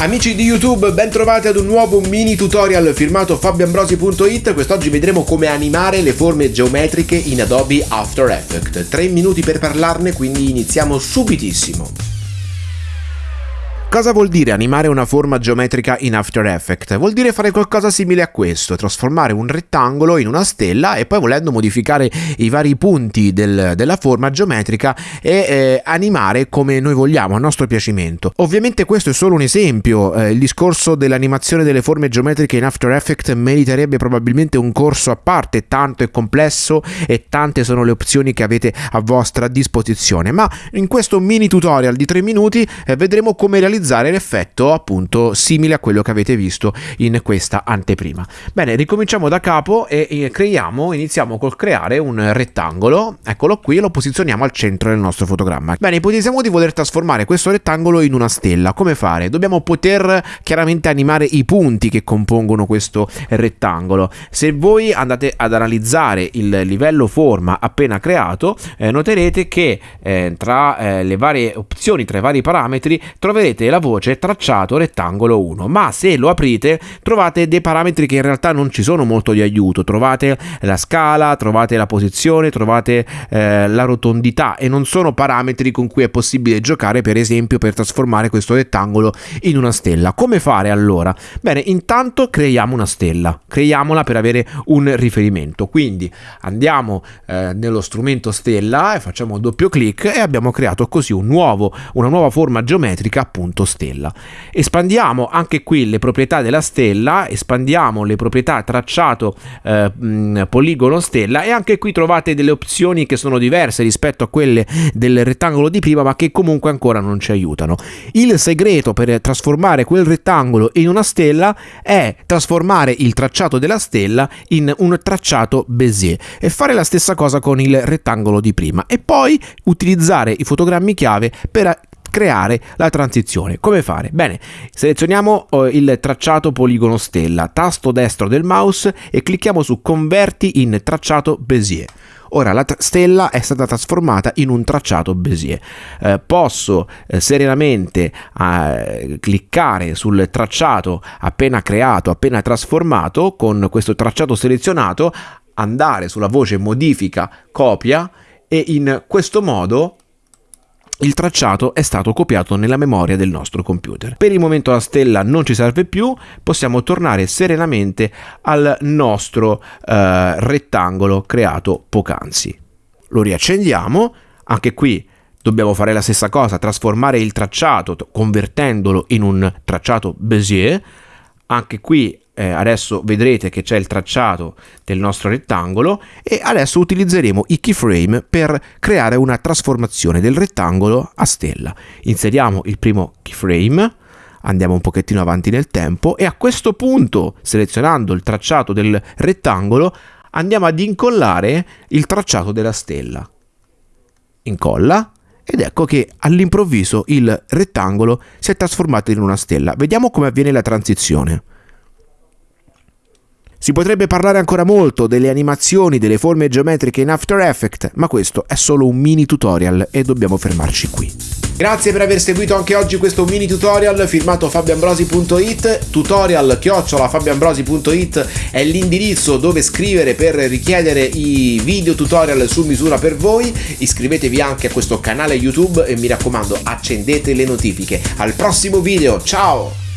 Amici di YouTube, ben trovati ad un nuovo mini tutorial firmato fabioambrosi.it. Quest'oggi vedremo come animare le forme geometriche in Adobe After Effects. 3 minuti per parlarne, quindi iniziamo subitissimo. Cosa vuol dire animare una forma geometrica in After Effects? Vuol dire fare qualcosa simile a questo, trasformare un rettangolo in una stella e poi volendo modificare i vari punti del, della forma geometrica e eh, animare come noi vogliamo, a nostro piacimento. Ovviamente questo è solo un esempio, eh, il discorso dell'animazione delle forme geometriche in After Effects meriterebbe probabilmente un corso a parte, tanto è complesso e tante sono le opzioni che avete a vostra disposizione, ma in questo mini tutorial di 3 minuti eh, vedremo come realizzare realizzare l'effetto appunto simile a quello che avete visto in questa anteprima. Bene, ricominciamo da capo e creiamo, iniziamo col creare un rettangolo, eccolo qui, e lo posizioniamo al centro del nostro fotogramma. Bene, ipotizziamo di voler trasformare questo rettangolo in una stella. Come fare? Dobbiamo poter chiaramente animare i punti che compongono questo rettangolo. Se voi andate ad analizzare il livello forma appena creato, eh, noterete che eh, tra eh, le varie opzioni, tra i vari parametri, troverete la voce tracciato rettangolo 1, ma se lo aprite trovate dei parametri che in realtà non ci sono molto di aiuto, trovate la scala, trovate la posizione, trovate eh, la rotondità e non sono parametri con cui è possibile giocare per esempio per trasformare questo rettangolo in una stella. Come fare allora? Bene, intanto creiamo una stella, creiamola per avere un riferimento, quindi andiamo eh, nello strumento stella e facciamo doppio clic e abbiamo creato così un nuovo, una nuova forma geometrica appunto stella. Espandiamo anche qui le proprietà della stella, espandiamo le proprietà tracciato eh, poligono stella e anche qui trovate delle opzioni che sono diverse rispetto a quelle del rettangolo di prima ma che comunque ancora non ci aiutano. Il segreto per trasformare quel rettangolo in una stella è trasformare il tracciato della stella in un tracciato Bézier e fare la stessa cosa con il rettangolo di prima e poi utilizzare i fotogrammi chiave per creare la transizione. Come fare? Bene, selezioniamo eh, il tracciato poligono stella, tasto destro del mouse e clicchiamo su converti in tracciato Bézier. Ora la stella è stata trasformata in un tracciato Bézier. Eh, posso eh, serenamente eh, cliccare sul tracciato appena creato, appena trasformato, con questo tracciato selezionato, andare sulla voce modifica, copia e in questo modo il tracciato è stato copiato nella memoria del nostro computer. Per il momento la stella non ci serve più, possiamo tornare serenamente al nostro eh, rettangolo creato poc'anzi. Lo riaccendiamo, anche qui dobbiamo fare la stessa cosa, trasformare il tracciato convertendolo in un tracciato Bézier, anche qui eh, adesso vedrete che c'è il tracciato del nostro rettangolo e adesso utilizzeremo i keyframe per creare una trasformazione del rettangolo a stella. Inseriamo il primo keyframe, andiamo un pochettino avanti nel tempo e a questo punto, selezionando il tracciato del rettangolo, andiamo ad incollare il tracciato della stella. Incolla ed ecco che all'improvviso il rettangolo si è trasformato in una stella. Vediamo come avviene la transizione. Si potrebbe parlare ancora molto delle animazioni, delle forme geometriche in After Effects, ma questo è solo un mini tutorial e dobbiamo fermarci qui. Grazie per aver seguito anche oggi questo mini tutorial firmato fabioambrosi.it tutorial chiocciola fabioambrosi.it è l'indirizzo dove scrivere per richiedere i video tutorial su misura per voi. Iscrivetevi anche a questo canale youtube e mi raccomando accendete le notifiche. Al prossimo video ciao